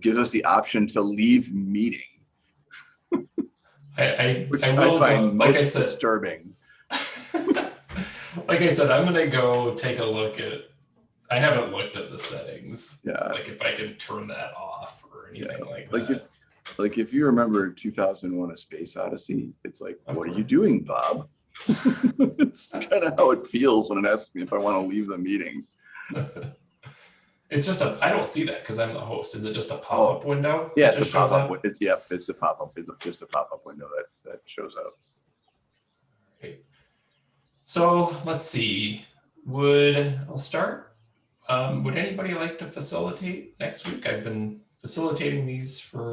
gives us the option to leave meeting, I, I, which I I will go, find like I said, disturbing. like I said, I'm gonna go take a look at, I haven't looked at the settings. Yeah, Like if I can turn that off or anything like like that. like if you remember 2001: A Space Odyssey, it's like, what are you doing, Bob? it's kind of how it feels when it asks me if I want to leave the meeting. It's just a, I don't see that because I'm the host. Is it just a pop-up window? Oh. Yeah, that it's a just shows pop up. up? wi- It's yeah, it's a pop up. It's just a pop up window that that shows up. Right. So let's see, would, I'll start. Um, would anybody like to facilitate next week? I've been facilitating these for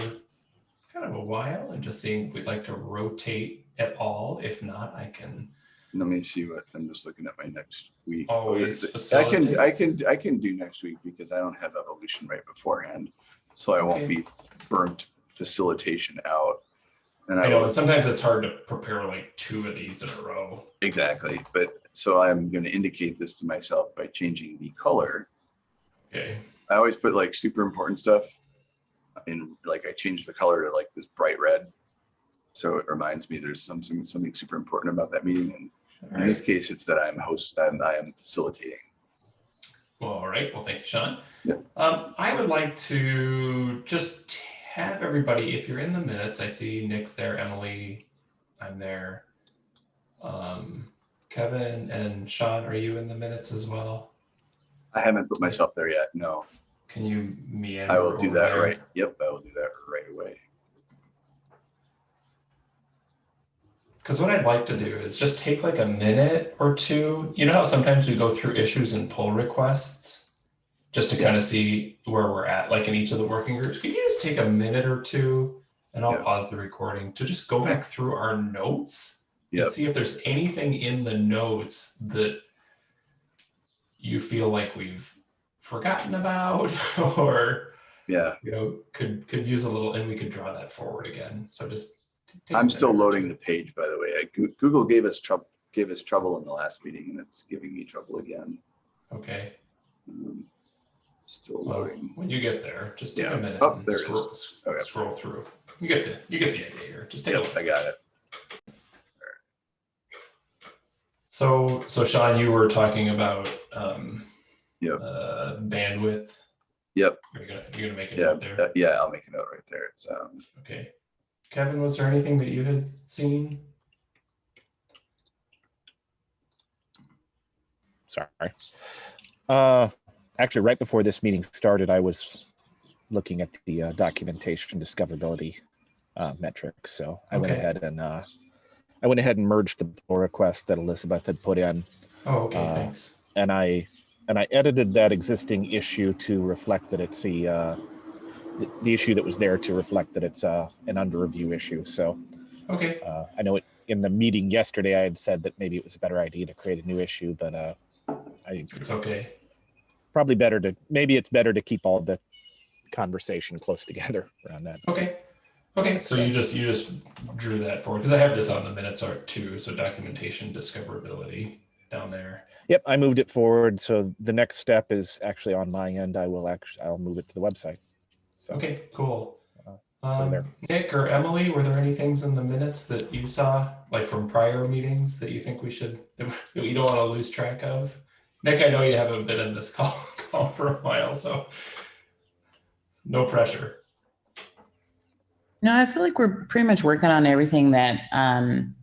kind of a while and just seeing if we'd like to rotate at all. If not, I can Let me see what I'm just looking at my next week. Oh, always I can. I can I can do next week because I don't have evolution right beforehand, so I won't Okay. be burnt facilitation out. And I I know, and sometimes it's hard to prepare like two of these in a row. exactly, but so I'm going to indicate this to myself by changing the color. Okay, I always put like super important stuff in like I change the color to like this bright red. So it reminds me there's something something super important about that meeting. And all in this case, it's that I'm host I'm, I am facilitating. Well, all right, well, thank you, Sean. Yep. Um, I would like to just have everybody, if you're in the minutes, I see Nick's there, Emily, I'm there. Um, Kevin and Sean, are you in the minutes as well? I haven't put myself there yet. No, Can you meander? I will do over that there? right. Yep, I will do that right away. Because what I'd like to do is just take like a minute or two. You know how sometimes we go through issues and pull requests just to kind of see where we're at, like in each of the working groups. Could you just take a minute or two and I'll Yeah. pause the recording to just go back through our notes Yep. and see if there's anything in the notes that you feel like we've forgotten about or Yeah, you know could could use a little and we could draw that forward again. So just I'm still loading the page, by the way. I, Google gave us trouble gave us trouble in the last meeting, and it's giving me trouble again. Okay. Um, still Well, loading. when you get there, just take Yeah. a minute Oh, and there scroll, Okay. scroll through. You get the you get the idea here. Just take a Yep, look. I got it. So so Sean, you were talking about um, Yep. uh, bandwidth. Yep. You're gonna you're gonna make a Yeah, note there. uh, yeah. I'll make a note right there. It's um, Okay. Kevin, was there anything that you had seen? Sorry. Uh, actually, right before this meeting started, I was looking at the uh, documentation discoverability uh, metrics. So I went ahead and uh, I went ahead and merged the pull request that Elizabeth had put in, Oh, okay, Uh, thanks. and I and I edited that existing issue to reflect that it's the uh, the, the issue that was there to reflect that it's uh, an under review issue. So Okay. uh, I know it in the meeting yesterday I had said that maybe it was a better idea to create a new issue, but uh, I It's okay. probably better to maybe it's better to keep all the conversation close together around that. Okay. Okay. So you just you just drew that forward because I have this on the minutes art too. So documentation discoverability down there. Yep, I moved it forward. So the next step is actually on my end. I will actually I'll move it to the website. So Okay, cool. Uh. Um, Nick or Emily, were there any things in the minutes that you saw, like from prior meetings, that you think we should, that we don't want to lose track of? Nick, I know you haven't been in this call, call for a while, so no pressure. No, I feel like we're pretty much working on everything that, um,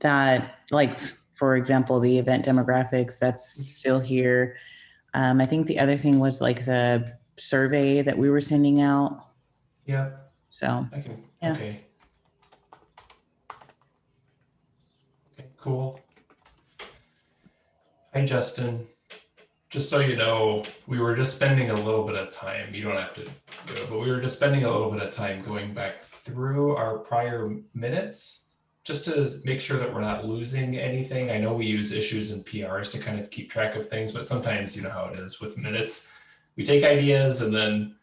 that like, for example, the event demographics, that's still here. Um, I think the other thing was like the survey that we were sending out. Yeah, So, I can, Yeah. okay. Okay, cool. Hi, Justin. Just so you know, we were just spending a little bit of time, you don't have to do it, but we were just spending a little bit of time going back through our prior minutes just to make sure that we're not losing anything. I know we use issues and PRs to kind of keep track of things, but sometimes you know how it is with minutes. We take ideas and then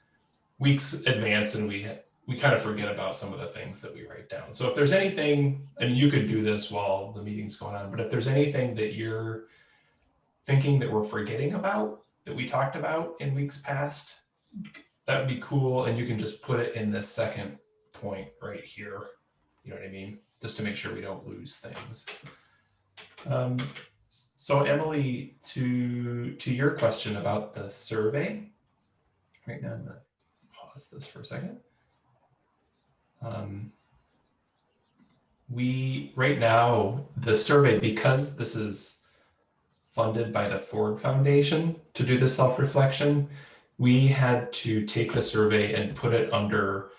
weeks advance and we we kind of forget about some of the things that we write down. So if there's anything, and you could do this while the meeting's going on, but if there's anything that you're thinking that we're forgetting about that we talked about in weeks past, that would be cool. And you can just put it in this second point right here. You know what I mean? Just to make sure we don't lose things. Um, so Emily, to to your question about the survey, right now I'm gonna pause this for a second. Um, we right now the survey because this is funded by the Ford Foundation to do the self-reflection, we had to take the survey and put it under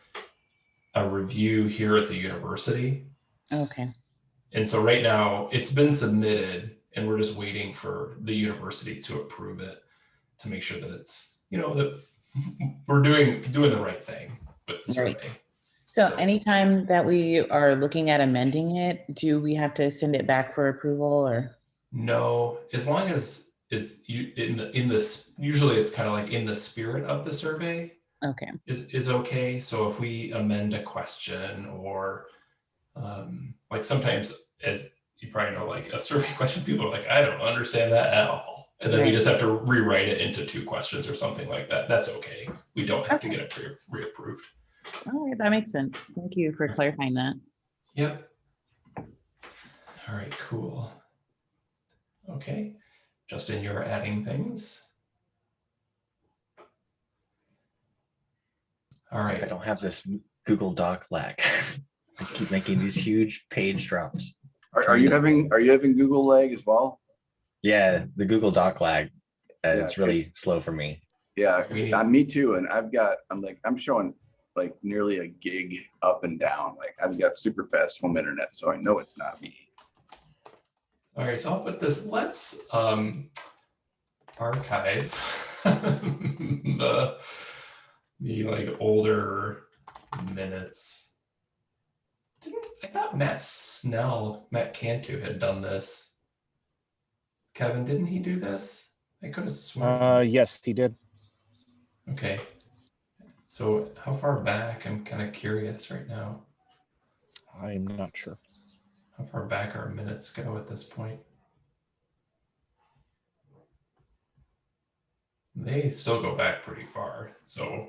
a review here at the university. Okay. And so right now it's been submitted and we're just waiting for the university to approve it to make sure that it's, you know, that we're doing doing the right thing with the Right. So So- anytime that we are looking at amending it, do we have to send it back for approval or? No, as long as is you in the in this usually it's kind of like in the spirit of the survey Okay, is is okay. So if we amend a question or um, like sometimes as you probably know, like a survey question, people are like, I don't understand that at all. And then we just have to rewrite it into two questions or something like that. That's okay. We don't have to get it pre- reapproved. all right, that makes sense. Thank you for clarifying that. Yep. All right, cool. Okay, Justin, you're adding things. All right. If I don't have this Google Doc lag, I keep making these huge page drops. Are, are you having, are you having Google lag as well? Yeah, the Google Doc lag. Uh, Yeah, it's really slow for me. Yeah, We- uh, me too. And I've got, I'm like, I'm showing like nearly a gig up and down. Like I've got super fast home internet, so I know it's not me. all right, so I'll put this, let's um archive the the like older minutes. Didn't, I thought Matt Snell, Matt Cantu had done this. Kevin, didn't he do this? I could have sworn. Uh, yes, he did. Okay. So how far back? I'm kind of curious right now. I'm not sure. How far back our minutes go at this point? They still go back pretty far. So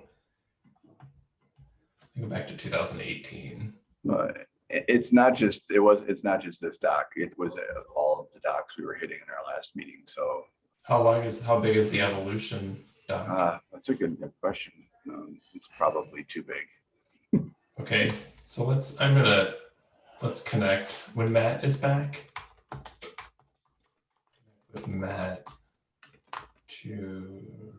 they go back to 2018. But it- it's not just, it was, it's not just this doc. It was uh, all of the docs we were hitting in our last meeting. So How long is how big is the evolution doc? uh, that's a good good question. Um, It's probably too big. Okay, so let's I'm gonna let's connect when Matt is back. With Matt to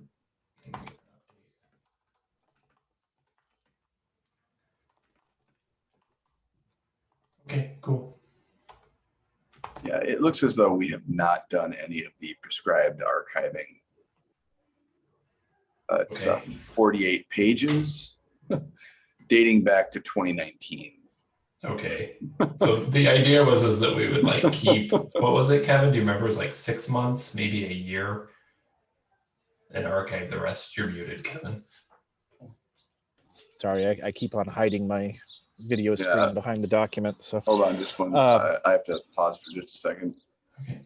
Okay, cool. Yeah, it looks as though we have not done any of the prescribed archiving. Uh, It's uh, 48 pages dating back to 2019. Okay. So the idea was is that we would like keep what was it, Kevin? Do you remember? It was like six months, maybe a year. And archive the rest. You're muted, Kevin. Sorry, I, I keep on hiding my video Yeah. screen behind the document. So Hold on just one, Uh, uh, I have to pause for just a second. Okay.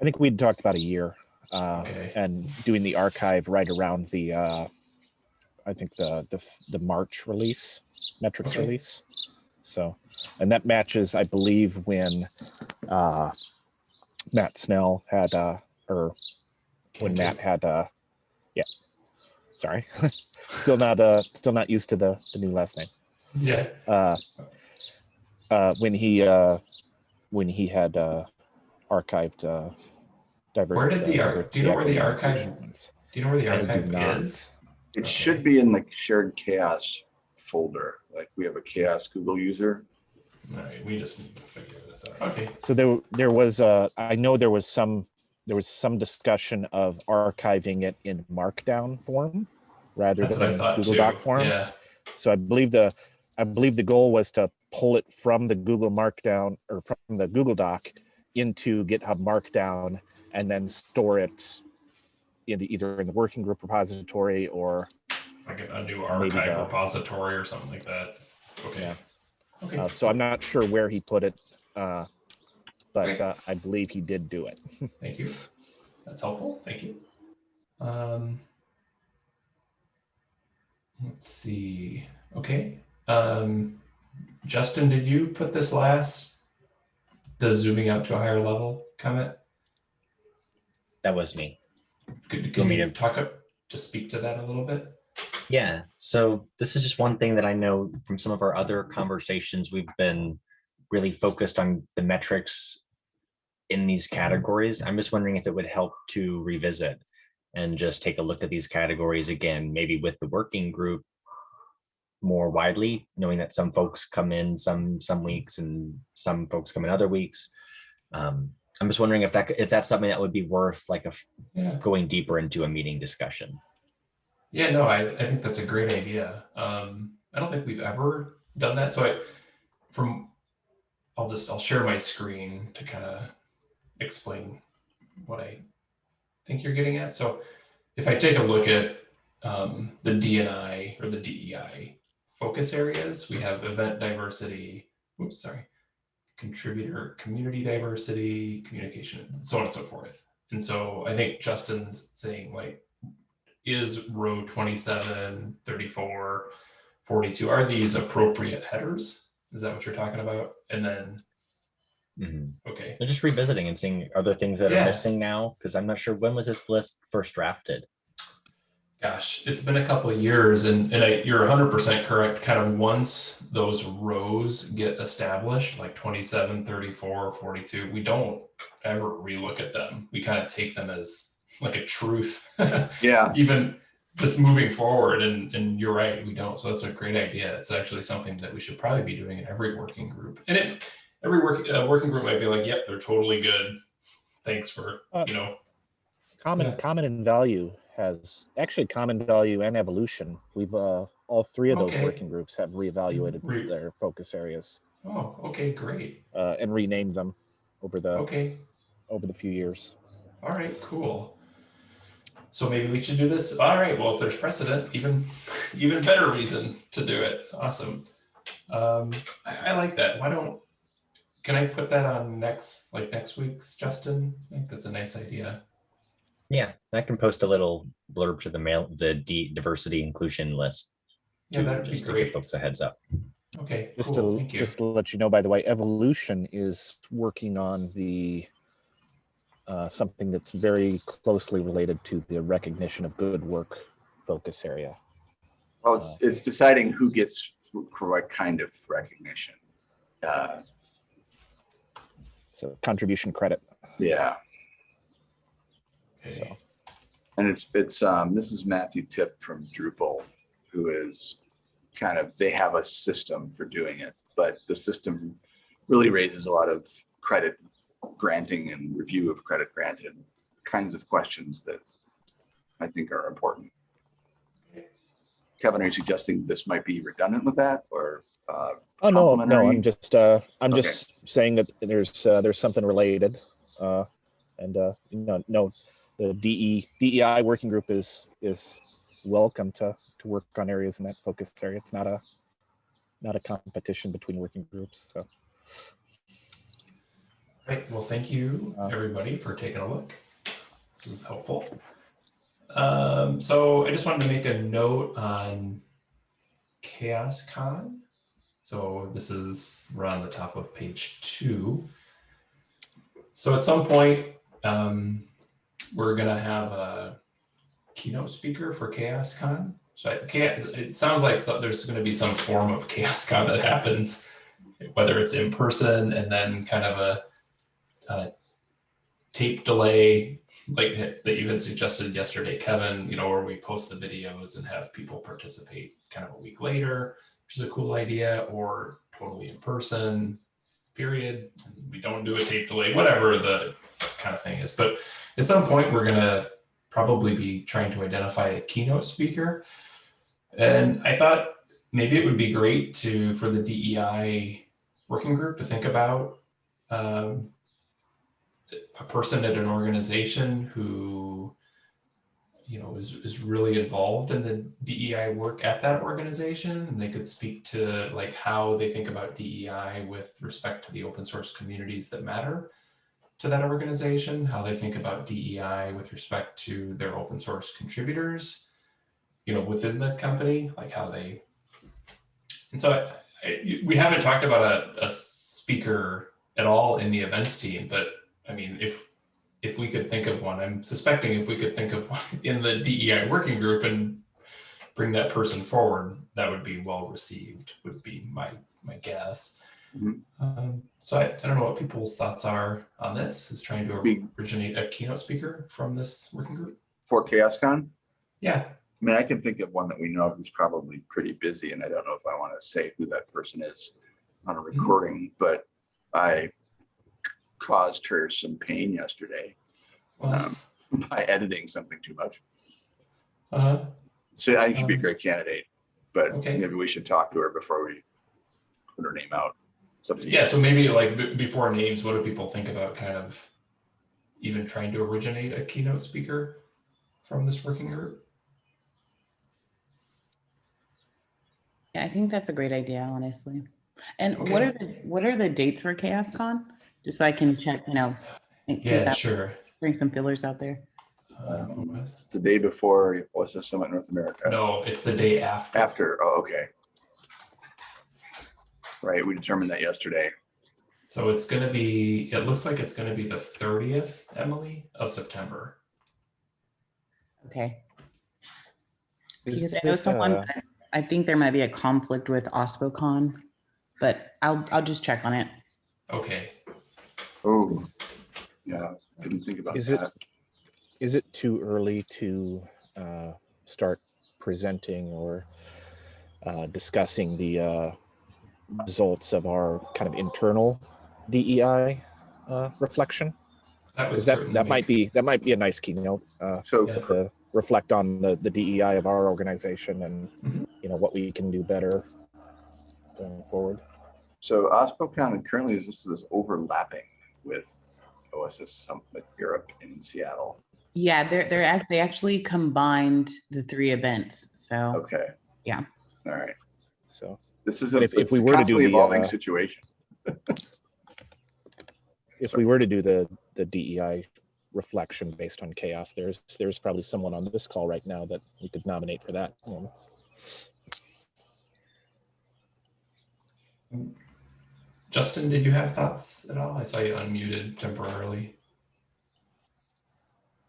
I think we'd talked about a year uh, Okay. and doing the archive right around the, uh, I think the, the, the March release, metrics Okay. release. So, and that matches, I believe, when uh, Matt Snell had, uh, or when Matt had, uh, yeah, sorry, still not, uh, still not used to the, the new last name. Yeah. Uh, uh, when he, uh, when he had, uh, archived, uh, divert. Where did the ar- do you know where the equity archive- inclusion ones. Do you know where the I do archive not. is? It Okay. should be in the shared CHAOSS folder, like we have a CHAOSS Google user. All right, we just need to figure this out. Okay. So there, there was, uh, I know there was some, there was some discussion of archiving it in Markdown form rather That's than Google too. Doc form. Yeah. So I believe the, I believe the goal was to pull it from the Google Markdown or from the Google Doc into GitHub Markdown and then store it in the, either in the working group repository or, Like a, new archive the- repository or something like that. Okay. Yeah. Okay. uh, so I'm not sure where he put it. Uh, but Okay. uh, I believe he did do it. Thank you. That's helpful. Thank you. Um, Let's see. Okay. Um, Justin, did you put this last, the zooming out to a higher level comment? That was me. Could, could me you to- talk up, to speak to that a little bit? Yeah, so this is just one thing that I know from some of our other conversations, we've been really focused on the metrics in these categories. I'm just wondering if it would help to revisit and just take a look at these categories again, maybe with the working group more widely, knowing that some folks come in some some weeks and some folks come in other weeks. Um, I'm just wondering if that if that's something that would be worth like a Yeah. going deeper into a meeting discussion. Yeah, no, I, I think that's a great idea. Um, I don't think we've ever done that. So I, from, I'll just, I'll share my screen to kind of explain what I think you're getting at. So if I take a look at um, the DNI or the DEI focus areas, we have event diversity, oops, sorry, contributor, community diversity, communication, so on and so forth. And so I think Justin's saying like, is row 27, 34, 42, are these appropriate headers? Is that what you're talking about? And then, Mhm. okay, They're just revisiting and seeing are there things that Yeah. are missing now? Because I'm not sure when was this list first drafted. Gosh, it's been a couple of years and, and I, you're 100% correct. Kind of once those rows get established, like 27, 34, 42, we don't ever relook at them. We kind of take them as like a truth. Yeah, even just moving forward and and you're right we don't so that's a great idea it's actually something that we should probably be doing in every working group and it every work uh, working group might be like yep they're totally good thanks for Uh, you know Common, Yeah. common and value has actually common value and evolution. We've uh, all three of those Okay. working groups have reevaluated Re- their focus areas. Oh okay great. Uh, and renamed them over the okay. over the few years. all right cool. So maybe we should do this. All right well if there's precedent even even better reason to do it. Awesome. Um I, I like that. Why don't can i put that on next like next week's justin? I think that's a nice idea Yeah, I can post a little blurb to the mail, the D diversity inclusion list. Yeah, that'd be just to give folks a heads up. Okay, Just cool. to Thank you. just to let you know, by the way, evolution is working on the uh, something that's very closely related to the recognition of good work focus area. well, it's, it's deciding who gets for what kind of recognition. Uh, So contribution credit. yeah, Okay. So and it's, it's, um, this is Matthew Tift from Drupal, who is kind of, they have a system for doing it, but the system really raises a lot of credit granting and review of credit granted kinds of questions that I think are important. Kevin, are you suggesting this might be redundant with that or, uh, Oh no, no, I'm just uh I'm Okay. just saying that there's uh, there's something related. Uh and uh you no the DE DEI working group is is welcome to to work on areas in that focus area. It's not a not a competition between working groups. So Right. Well, thank you, Uh, everybody, for taking a look. This was helpful. Um, so I just wanted to make a note on CHAOSScon. So this is we're on the top of page two. So at some point, um, we're gonna have a keynote speaker for CHAOSScon. So I can't, it sounds like so- there's gonna be some form of CHAOSScon that happens, whether it's in person and then kind of a uh, tape delay like that that you had suggested yesterday, Kevin, you know, where we post the videos and have people participate kind of a week later, which is a cool idea, or totally in person, period. We don't do a tape delay, whatever the kind of thing is. But at some point, we're going to probably be trying to identify a keynote speaker. And I thought maybe it would be great to, for the DEI working group to think about um, a person at an organization who you know is, is really involved in the DEI work at that organization and they could speak to like how they think about DEI with respect to the open source communities that matter to that organization, how they think about DEI with respect to their open source contributors, you know, within the company, like how they. And so I, I, we haven't talked about a, a speaker at all in the events team, but I mean, if if we could think of one, I'm suspecting if we could think of one in the DEI working group and bring that person forward, that would be well received. Would be my my guess. Mhm. Um, so I, I don't know what people's thoughts are on this. Is trying to originate a keynote speaker from this working group. For CHAOSScon, Yeah, I mean, I can think of one that we know who's probably pretty busy, and I don't know if I want to say who that person is on a recording, but I caused her some pain yesterday well, um, by editing something too much. Uh -huh. So I think she'd be a Um, great candidate, but okay. maybe we should talk to her before we put her name out. It's up to you. yeah. So maybe like b- before names, what do people think about kind of even trying to originate a keynote speaker from this working group? Yeah, I think that's a great idea, honestly. And what are the what are the dates for CHAOSScon? Just so I can check, you know, Yeah, I sure. bring some fillers out there. Um, It's the day before OSS Summit in North America. no, it's the day after. After, oh, okay. Right, we determined that yesterday. So it's going to be. It looks like it's going to be the thirtieth, Emily, of September. Okay. Is Because I know it, someone, uh, I think there might be a conflict with OSPOCon, but I'll I'll just check on it. Okay. Oh, yeah, didn't think about Is it- that. Is it too early to uh, start presenting or uh, discussing the uh, results of our kind of internal DEI uh, reflection? That Because that that might be that might be a nice keynote uh, So, Yeah. to reflect on the the DEI of our organization and Mhm. you know what we can do better going forward. so OSPOCon currently is this is overlapping with OSS Summit Europe in Seattle. Yeah, they're they're act they actually combined the three events. So Okay. Yeah. All right. So This is a if- if we were to do the, evolving uh, situation. if we were to do the the DEI reflection based on CHAOSS, there's there's probably someone on this call right now that we could nominate for that. you. Justin, did you have thoughts at all? I saw you unmuted temporarily.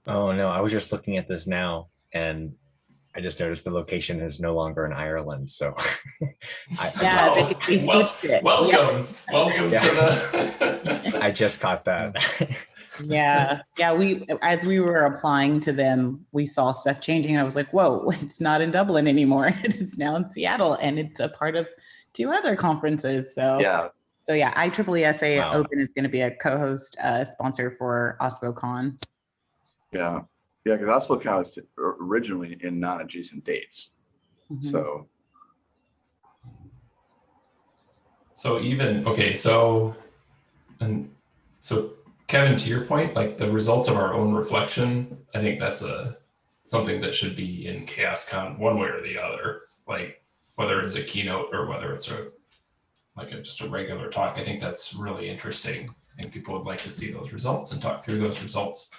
Oh no, I was just looking at this now and I just noticed the location is no longer in Ireland. So I, I yeah, just- Well, they, they well- switched it. Yeah. Welcome, welcome Yeah. to the. I just caught that. yeah yeah we as we were applying to them we saw stuff changing i was like whoa it's not in dublin anymore it is now in seattle and it's a part of two other conferences so Yeah, so yeah IEEE SA Wow. open is going to be a co-host uh, sponsor for ospocon yeah, yeah, because OSPOCon was originally in non-adjacent dates, Mhm. so. So even, okay, so, and so Kevin, to your point, like the results of our own reflection, I think that's a, something that should be in CHAOSScon one way or the other. Like whether it's a keynote or whether it's a, like a, just a regular talk, I think that's really interesting. I think people would like to see those results and talk through those results.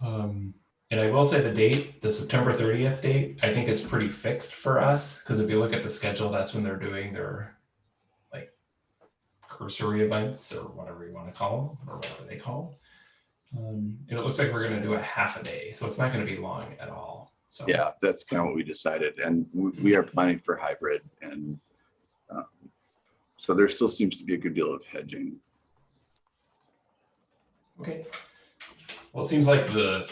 Um, and I will say the date, the September 30th date, I think is pretty fixed for us. Because if you look at the schedule, that's when they're doing their like cursory events or whatever you want to call them or whatever they call them. Um, and it looks like we're going to do a half a day. So it's not going to be long at all. So Yeah, that's kind of what we decided, and we, we are planning for hybrid, and um, so there still seems to be a good deal of hedging. Okay. Well, it seems like the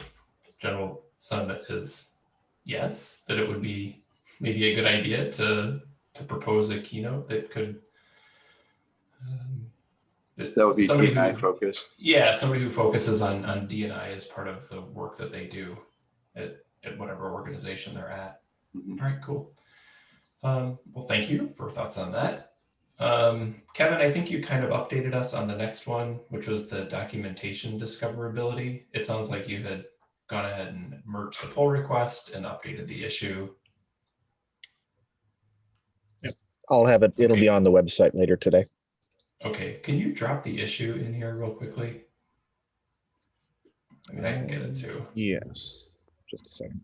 general sentiment is yes, that it would be maybe a good idea to to propose a keynote that could. Um, That would be somebody DNI who, focused. yeah, somebody who focuses on on DNI as part of the work that they do at at whatever organization they're at. Mhm. All right, cool. Um, well, thank you for thoughts on that. Um, Kevin, I think you kind of updated us on the next one, which was the documentation discoverability. It sounds like you had gone ahead and merged the pull request and updated the issue. I'll have it. It'll be on the website later today. Okay, can you drop the issue in here real quickly? I mean, I can get it too. Yes. Just a second.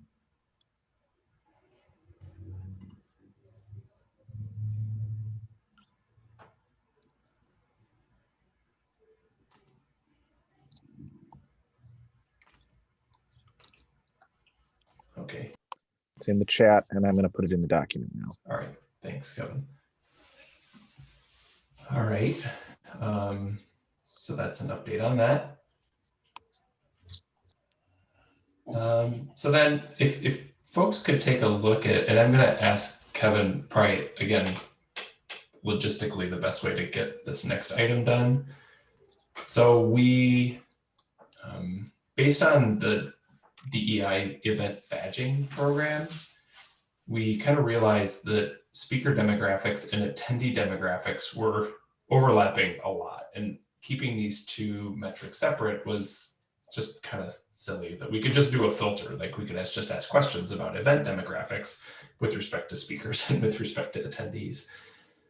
It's in the chat and I'm going to put it in the document now. All right, thanks, Kevin. All right, um, so that's an update on that. Um, so then if, if folks could take a look at, and I'm gonna ask Kevin probably again, logistically, the best way to get this next item done. So we, um, based on the DEI event badging program, we kind of realized that speaker demographics and attendee demographics were overlapping a lot and keeping these two metrics separate was just kind of silly that we could just do a filter like we could ask, just ask questions about event demographics with respect to speakers and with respect to attendees.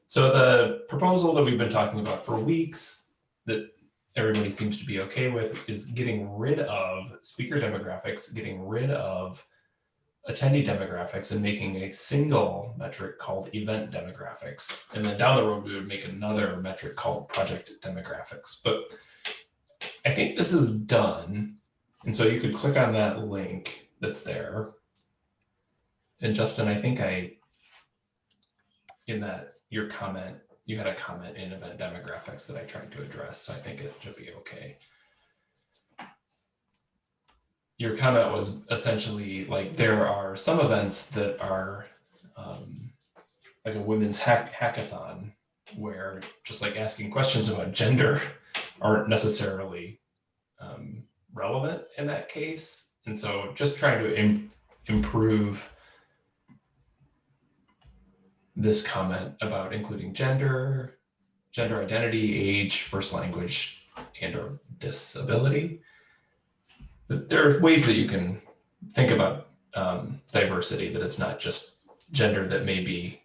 So the proposal that we've been talking about for weeks that everybody seems to be okay with is getting rid of speaker demographics getting rid of attendee demographics and making a single metric called event demographics. And then down the road, we would make another metric called project demographics. But I think this is done. And so you could click on that link that's there. And Justin, I think I, in that, your comment, you had a comment in event demographics that I tried to address. So I think it should be okay your comment was essentially like there are some events that are um, like a women's hack hackathon where just like asking questions about gender aren't necessarily um, relevant in that case. And so just trying to Im improve this comment about including gender, gender identity, age, first language, and or disability there are ways that you can think about um, diversity, that it's not just gender that may be.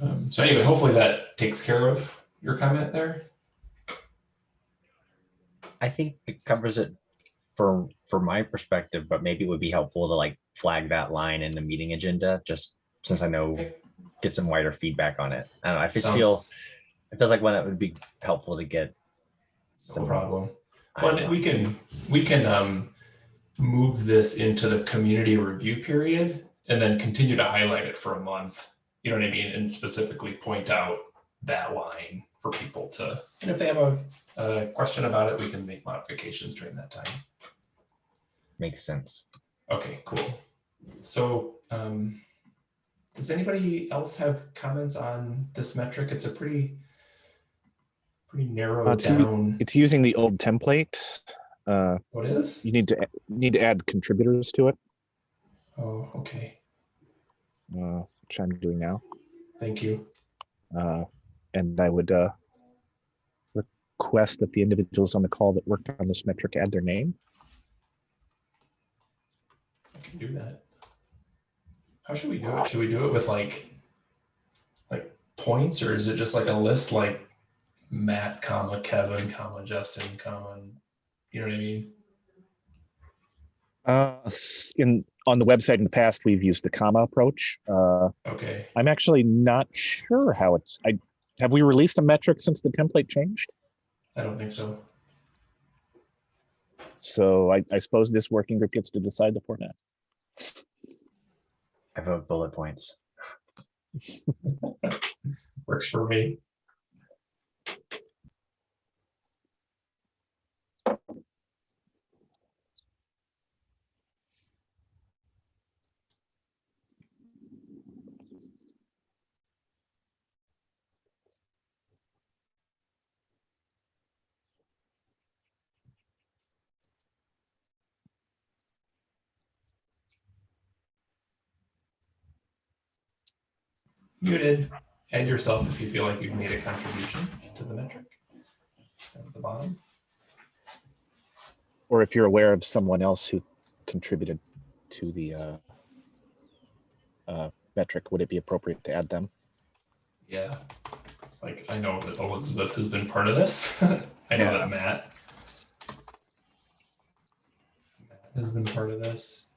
Um, so anyway, hopefully that takes care of your comment there. I think it covers it for for my perspective, but maybe it would be helpful to like flag that line in the meeting agenda, just since I know get some wider feedback on it. I don't know. I just feel it feels like one that would be helpful to get No some problem. eyes Well, on. we can, we can um, move this into the community review period and then continue to highlight it for a month. You know what I mean? And specifically point out that line for people to, and if they have a, a question about it, we can make modifications during that time. Makes sense. Okay, cool. So um, does anybody else have comments on this metric? It's a pretty, pretty narrow Uh, to- down. It's using the old template. Uh, What is? you need to need to add contributors to it, Oh, okay. uh, which I'm doing now. Thank you. Uh, and I would uh, request that the individuals on the call that worked on this metric add their name. I can do that. How should we do it? Should we do it with like, like points or is it just like a list like Matt, comma, Kevin, comma, Justin, comma, you know what I mean? Uh, in on the website in the past, we've used the comma approach. Uh, Okay. I'm actually not sure how it's. I have we released a metric since the template changed. I don't think so. So I, I suppose this working group gets to decide the format. I vote bullet points. Works for me. Muted. Add yourself if you feel like you've made a contribution to the metric at the bottom. Or if you're aware of someone else who contributed to the uh, uh, metric, would it be appropriate to add them? Yeah. Like I know that Elizabeth has been part of this. I know Yeah. that Matt Matt has been part of this.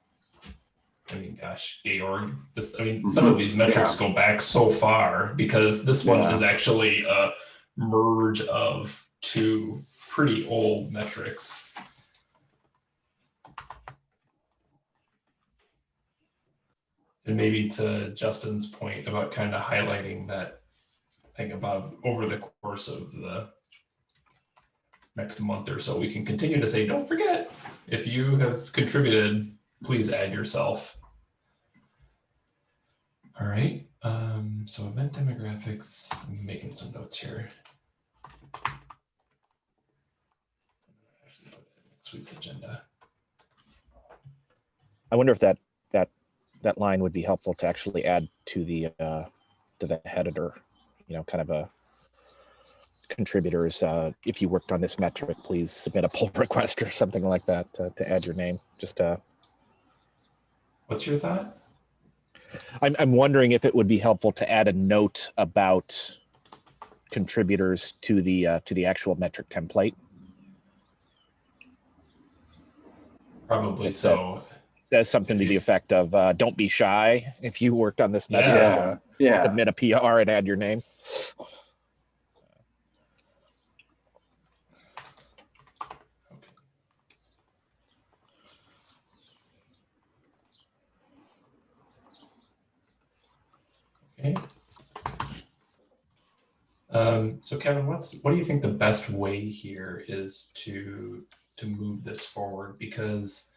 I mean, gosh, Georg, this, I mean, some of mm-hmm. these metrics go back so far because this one Yeah. is actually a merge of two pretty old metrics. And maybe to Justin's point about kind of highlighting that thing about over the course of the next month or so, we can continue to say, don't forget, if you have contributed, please add yourself. All right, um, so event demographics, I'm making some notes here. Next agenda. I wonder if that that that line would be helpful to actually add to the uh, to the editor. You know, kind of a contributors. Uh, if you worked on this metric, please submit a pull request or something like that to, to add your name. Just uh, What's your thought? I'm I'm wondering if it would be helpful to add a note about contributors to the uh, to the actual metric template. Probably That's so. Says something to the effect of uh, "Don't be shy if you worked on this metric." Yeah. Uh, Yeah, submit a PR and add your name. Okay. Um, so Kevin, what's what do you think the best way here is to to move this forward? Because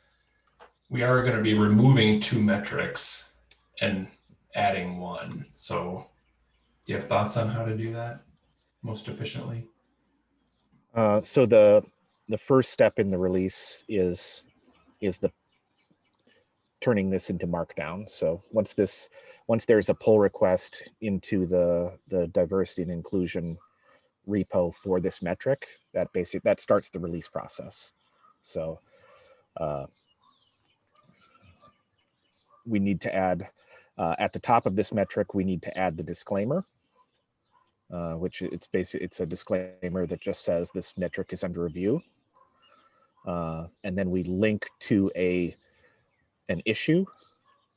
we are going to be removing two metrics and adding one. So do you have thoughts on how to do that most efficiently? Uh, so the the first step in the release is is the turning this into markdown. So once this once there's a pull request into the the diversity and inclusion repo for this metric, that basic that starts the release process. So uh, we need to add uh, at the top of this metric, we need to add the disclaimer uh, which it's basically it's a disclaimer that just says this metric is under review. Uh, and then we link to a an issue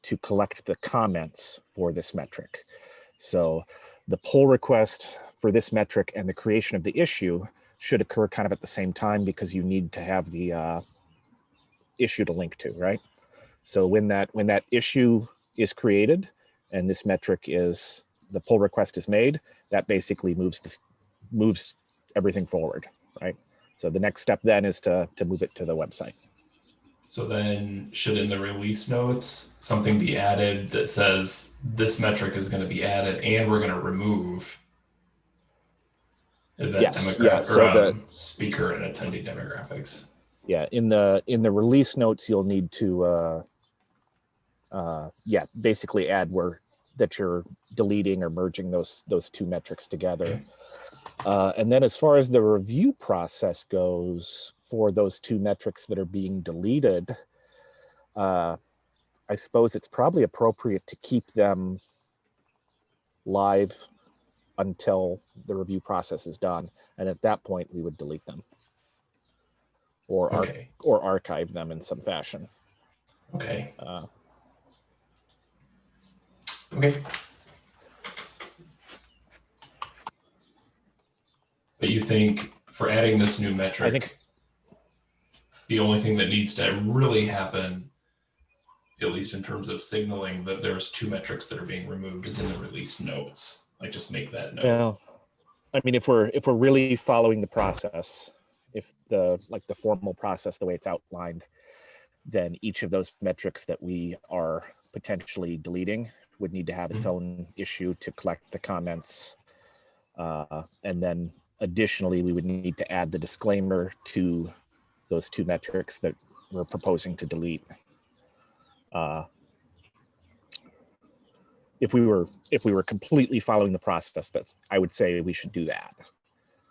to collect the comments for this metric. So the pull request for this metric and the creation of the issue should occur kind of at the same time because you need to have the uh, issue to link to, right? So when that when that issue is created and this metric is the pull request is made, that basically moves this moves everything forward, right? So the next step then is to to move it to the website. So then should in the release notes, something be added that says this metric is going to be added and we're going to remove event Yes, demogra- yeah, so or, the- um, speaker and attendee demographics. Yeah, in the in the release notes, you'll need to uh, uh, yeah, basically add where that you're deleting or merging those those two metrics together. Okay. Uh, and then as far as the review process goes for those two metrics that are being deleted, uh, I suppose it's probably appropriate to keep them live until the review process is done. And at that point, we would delete them or, ar- or archive them in some fashion. Okay. Uh, Okay. But you think for adding this new metric, think- the only thing that needs to really happen, at least in terms of signaling that there's two metrics that are being removed, is in the release notes. Like just make that note. Well, I mean, if we're if we're really following the process, if the like the formal process, the way it's outlined, then each of those metrics that we are potentially deleting would need to have its own issue to collect the comments. Uh, and then additionally, we would need to add the disclaimer to those two metrics that we're proposing to delete. Uh, if we were if we were completely following the process that's i would say we should do that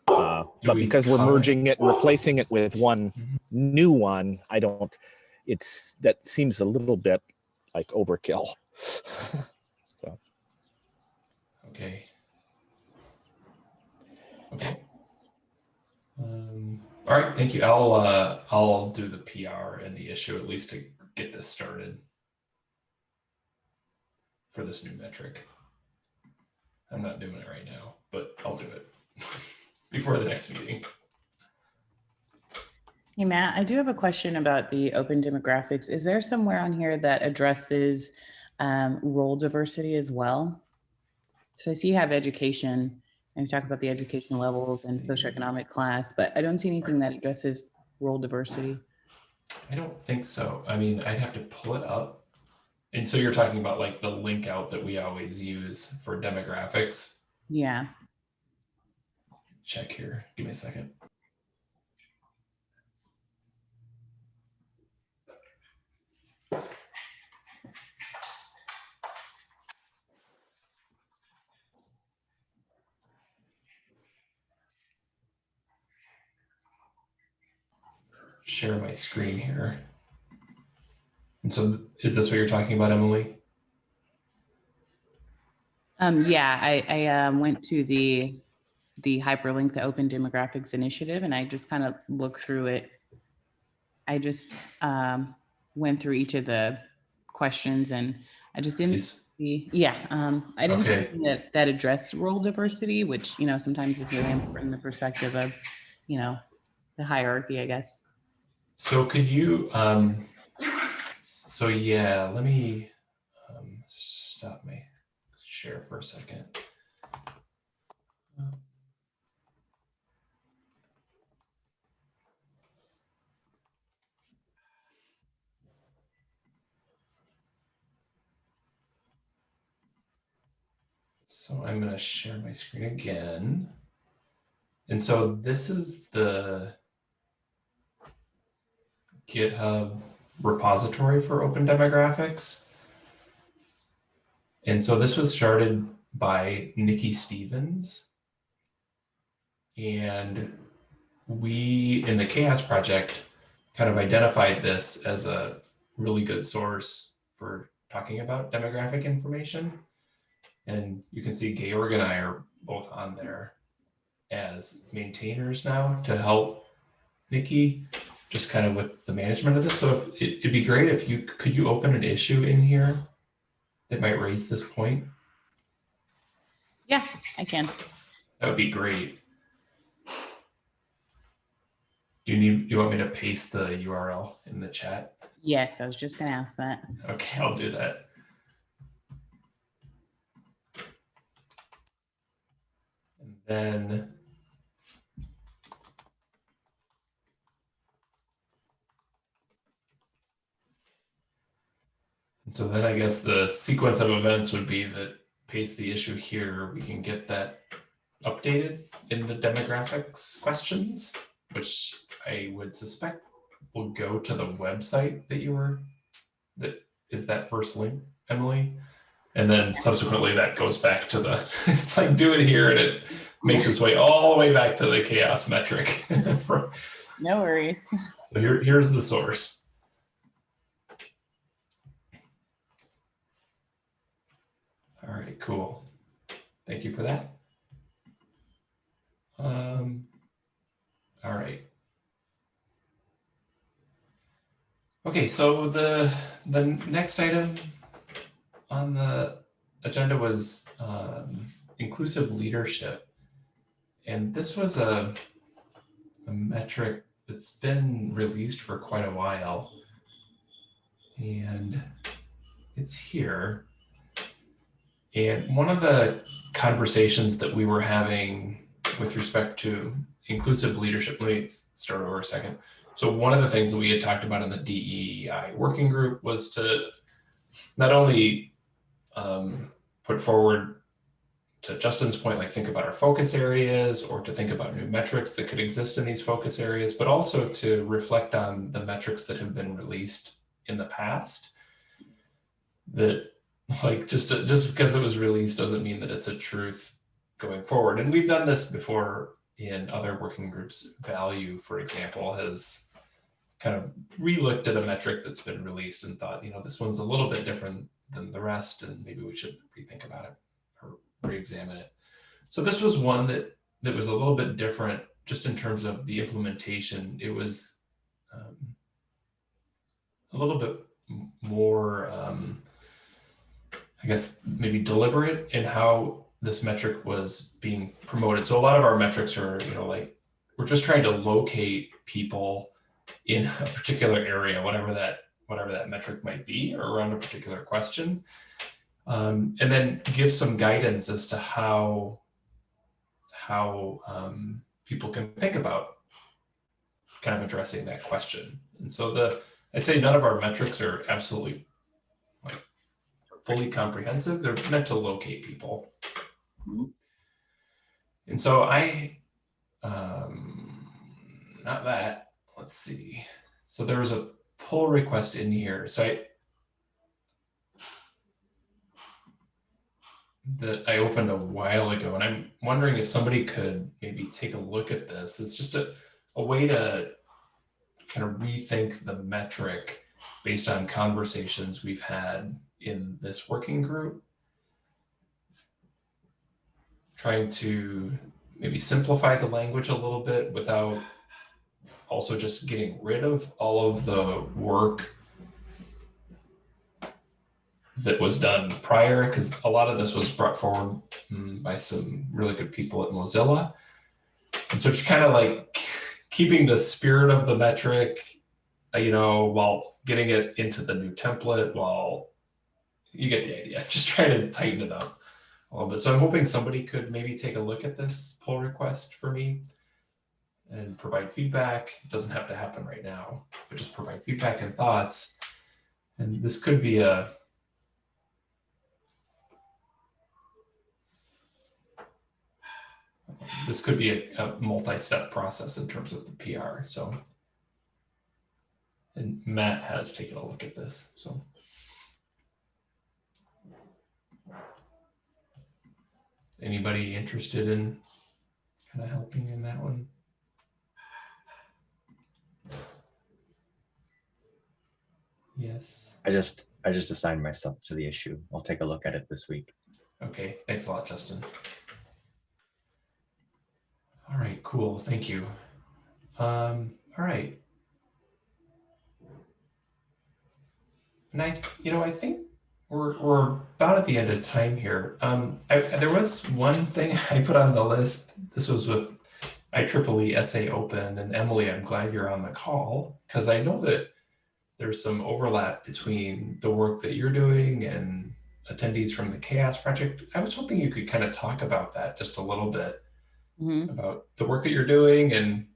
uh, Do but we because we're merging it and replacing it with one Mhm. new one i don't it's that seems a little bit like overkill Okay. Okay. Um, all right, thank you. I'll uh, I'll do the PR and the issue at least to get this started for this new metric. I'm not doing it right now, but I'll do it before the next meeting. Hey, Matt, I do have a question about the open demographics. Is there somewhere on here that addresses um, role diversity as well. So I see you have education and talk about the education levels and socioeconomic class, but I don't see anything that addresses role diversity. I don't think so. I mean, I'd have to pull it up. And so you're talking about like the link out that we always use for demographics. Yeah. Check here. Give me a second. Share my screen here. And so is this what you're talking about, Emily? Um, yeah, I, I um, went to the the hyperlink, the Open Demographics Initiative, and I just kind of looked through it. I just um, went through each of the questions, and I just didn't Please. see. Yeah, um, I didn't see Okay. anything that that addressed role diversity, which you know sometimes is really important in the perspective of you know the hierarchy, I guess. So could you, um, so yeah, let me, um, stop my share for a second. So I'm gonna share my screen again. And so this is the GitHub repository for open demographics. And so this was started by Nikki Stevens. And we in the CHAOSS Project kind of identified this as a really good source for talking about demographic information. And you can see Georg and I are both on there as maintainers now to help Nikki just kind of with the management of this. So if, it, it'd be great if you could you open an issue in here that might raise this point. Yeah, I can. That would be great. Do you need? Do you want me to paste the URL in the chat? Yes, I was just gonna ask that. Okay, I'll do that. And then. And so then I guess the sequence of events would be that paste the issue here, we can get that updated in the demographics questions, which I would suspect will go to the website that you were, that is that first link, Emily? And then subsequently that goes back to the, it's like do it here and it makes its way all the way back to the CHAOSS metric. For- No worries. So here, here's the source. All right, cool. Thank you for that. Um, all right. Okay, so the the next item on the agenda was um, inclusive leadership, and this was a a metric that's been released for quite a while, and it's here. And one of the conversations that we were having with respect to inclusive leadership, let me start over a second. So one of the things that we had talked about in the DEI working group was to not only um, put forward to Justin's point, like think about our focus areas or to think about new metrics that could exist in these focus areas, but also to reflect on the metrics that have been released in the past that like just just because it was released doesn't mean that it's a truth going forward. And we've done this before in other working groups. Value, for example, has kind of re-looked at a metric that's been released and thought, you know, this one's a little bit different than the rest, and maybe we should rethink about it or re-examine it. So this was one that that was a little bit different, just in terms of the implementation. It was um, a little bit more. Um, I guess maybe deliberate in how this metric was being promoted. So a lot of our metrics are, you know, like we're just trying to locate people in a particular area, whatever that whatever that metric might be or around a particular question. Um, and then give some guidance as to how how um, people can think about kind of addressing that question. And so the I'd say none of our metrics are absolutely fully comprehensive. They're meant to locate people. Mhm. And so I, um, not that, let's see. So there was a pull request in here. So I, that I opened a while ago, and I'm wondering if somebody could maybe take a look at this. It's just a, a way to kind of rethink the metric based on conversations we've had in this working group. Trying to maybe simplify the language a little bit without also just getting rid of all of the work that was done prior, because a lot of this was brought forward mm, by some really good people at Mozilla. And so it's kind of like keeping the spirit of the metric, uh, you know, while getting it into the new template, while you get the idea, just trying to tighten it up a little bit. So I'm hoping somebody could maybe take a look at this pull request for me and provide feedback. It doesn't have to happen right now, but just provide feedback and thoughts. And this could be a this could be a, a multi-step process in terms of the PR. So, and Matt has taken a look at this. So, anybody interested in kind of helping in that one? Yes. I just, I just assigned myself to the issue. I'll take a look at it this week. Okay. Thanks a lot, Justin. All right, cool. Thank you. Um, all right. And I, you know, I think we're, we're about at the end of time here. Um, I, there was one thing I put on the list. This was with IEEE SA Open and Emily, I'm glad you're on the call because I know that there's some overlap between the work that you're doing and attendees from the CHAOSS Project. I was hoping you could kind of talk about that just a little bit Mhm. about the work that you're doing and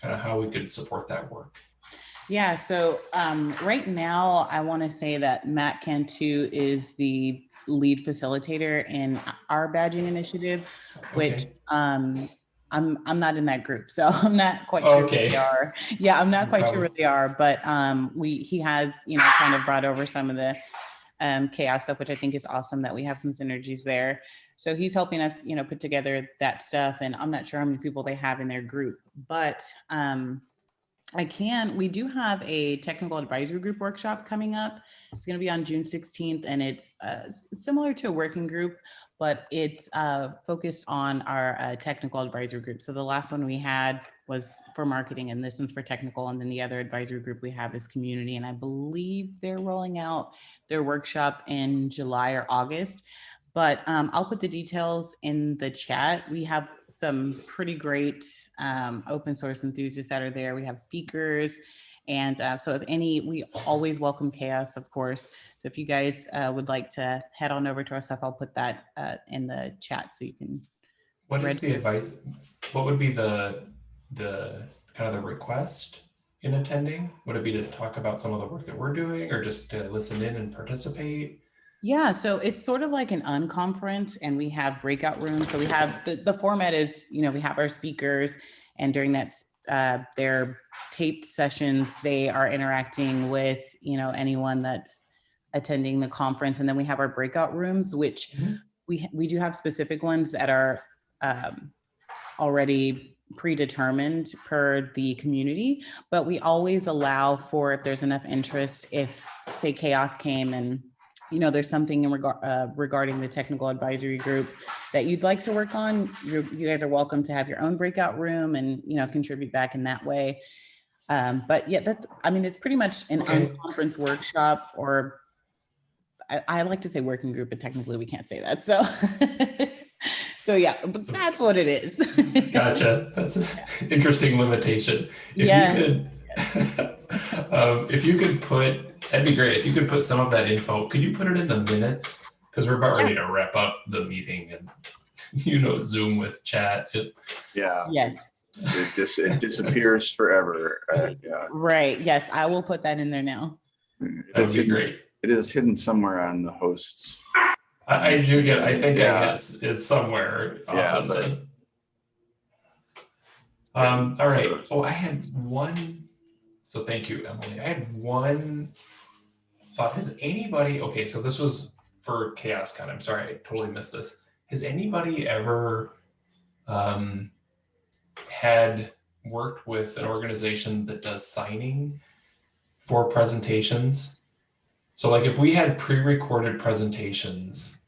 kind of how we could support that work. Yeah, so um, right now, I want to say that Matt Cantu is the lead facilitator in our badging initiative, which Okay. um, I'm I'm not in that group, so I'm not quite sure what they are. Yeah, I'm not No quite sure problem. what they are, but um, we he has you know kind of brought over some of the um, CHAOSS stuff, which I think is awesome that we have some synergies there. So he's helping us, you know, put together that stuff, and I'm not sure how many people they have in their group, but um, I can, we do have a technical advisory group workshop coming up. It's going to be on June 16th and it's uh, similar to a working group, but it's uh, focused on our uh, technical advisory group. So the last one we had was for marketing and this one's for technical. And then the other advisory group we have is community. And I believe they're rolling out their workshop in July or August. But um, I'll put the details in the chat. We have some pretty great um, open source enthusiasts that are there. We have speakers. And uh, so if any, we always welcome CHAOSS, of course. So if you guys uh, would like to head on over to our stuff, I'll put that uh, in the chat so you can. What is the advice? What would be the the kind of the request in attending? Would it be to talk about some of the work that we're doing, or just to listen in and participate? Yeah, so it's sort of like an unconference and we have breakout rooms. So we have, the, the format is, you know, we have our speakers and during that, uh, their taped sessions, they are interacting with, you know, anyone that's attending the conference. And then we have our breakout rooms, which Mhm. we, we do have specific ones that are um, already predetermined per the community, but we always allow for if there's enough interest, if say CHAOSS came and you know, there's something in regard uh, regarding the technical advisory group that you'd like to work on, you you guys are welcome to have your own breakout room and, you know, contribute back in that way. Um, but yeah, that's, I mean, it's pretty much an Okay. unconference workshop or I, I like to say working group, but technically we can't say that. So, so yeah, but that's what it is. Gotcha. That's an interesting limitation. If Yeah. you could, um, if you could put That'd be great if you could put some of that info. Could you put it in the minutes? Because we're about ready to wrap up the meeting and you know Zoom with chat. It, Yeah, Yes. it dis, it disappears forever. Uh, yeah. Right. Yes, I will put that in there now. That'd be hidden- great. It is hidden somewhere on the host's. I, I do get. I think I Yeah. guess it's somewhere. Yeah, but- the- Um. All right. Oh, I had one. So thank you, Emily. I had one thought. Has anybody? Okay, so this was for CHAOSScon. I'm sorry, I totally missed this. Has anybody ever um, had worked with an organization that does signing for presentations? So, like, if we had pre-recorded presentations,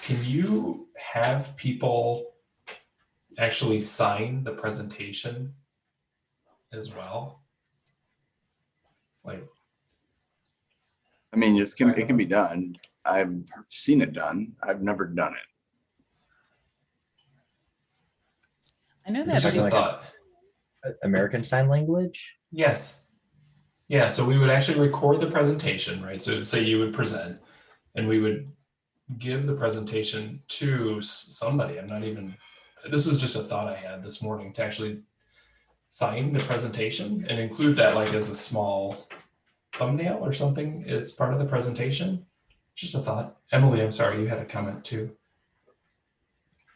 can you have people actually sign the presentation as well? Like, I mean, it's can, it can be done. I've seen it done. I've never done it. I know just that. like thought. American Sign Language? Yes. Yeah, so we would actually record the presentation, right? So say you would present and we would give the presentation to somebody. I'm not even, this is just a thought I had this morning to actually sign the presentation and include that like as a small thumbnail or something as part of the presentation. Just a thought. Emily, I'm sorry, you had a comment too.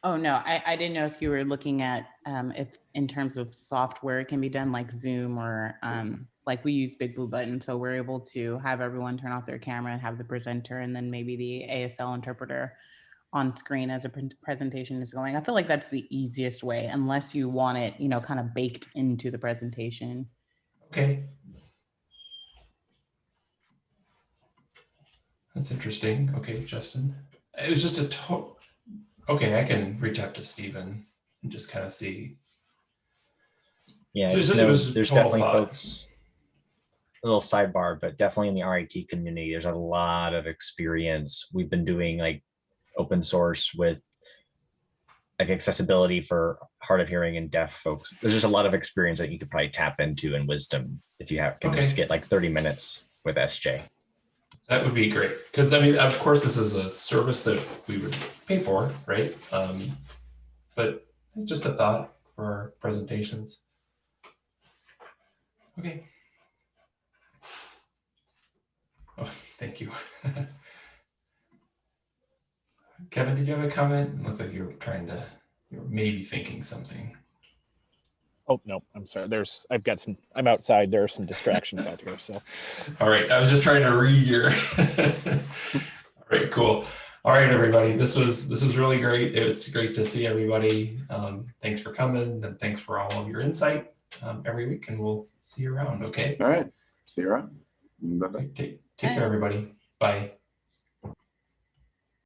Oh, no, I, I didn't know if you were looking at, um, if in terms of software, it can be done like Zoom or, um, like we use Big Blue Button. So we're able to have everyone turn off their camera and have the presenter and then maybe the ASL interpreter on screen as a presentation is going. I feel like that's the easiest way unless you want it, you know, kind of baked into the presentation. Okay. That's interesting. Okay, Justin. It was just a total. okay, I can reach out to Stephen and just kind of see. Yeah, So just it there's definitely thought. folks. A little sidebar, but definitely in the RIT community, there's a lot of experience. We've been doing like open source with like accessibility for hard of hearing and deaf folks. There's just a lot of experience that you could probably tap into and wisdom if you have can just get like 30 minutes with SJ. That would be great. Because I mean, of course, this is a service that we would pay for, right? Um, but it's just a thought for presentations. Okay. Oh, thank you. Kevin, did you have a comment? It looks like you're trying to, you're maybe thinking something. Oh, no, I'm sorry. There's, I've got some, I'm outside. There are some distractions out here. So All right, I was just trying to read your. All right, cool. All right, everybody, this was this was really great. It's great to see everybody. Um, thanks for coming and thanks for all of your insight um, every week, and we'll see you around. Okay, All right. See you around. Bye-bye. take take care, everybody. Bye.